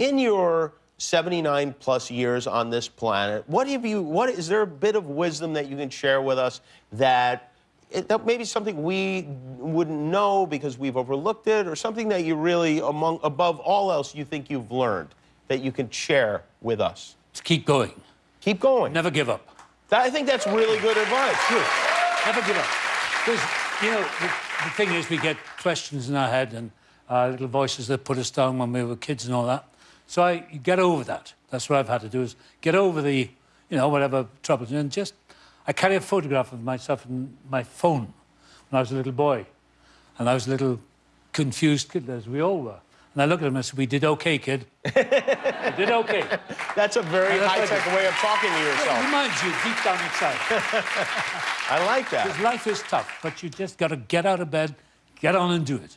in your 79 plus years on this planet, what have you, what is there a bit of wisdom that you can share with us that, it, that maybe something we wouldn't know because we've overlooked it or something that you really, among, above all else, you think you've learned that you can share with us? To keep going. Keep going. Never give up. That, I think that's really good advice. True. Never give up. Because, you know, the, the thing is, we get questions in our head and uh, little voices that put us down when we were kids and all that. So I get over that. That's what I've had to do is get over the, you know, whatever troubles. And just, I carry a photograph of myself in my phone when I was a little boy. And I was a little confused kid, as we all were. And I look at him and I said, we did okay, kid. we did okay. That's a very high-tech way of talking to It yourself. reminds you deep down inside. I like that. Because life is tough, but you just got to get out of bed, get on and do it.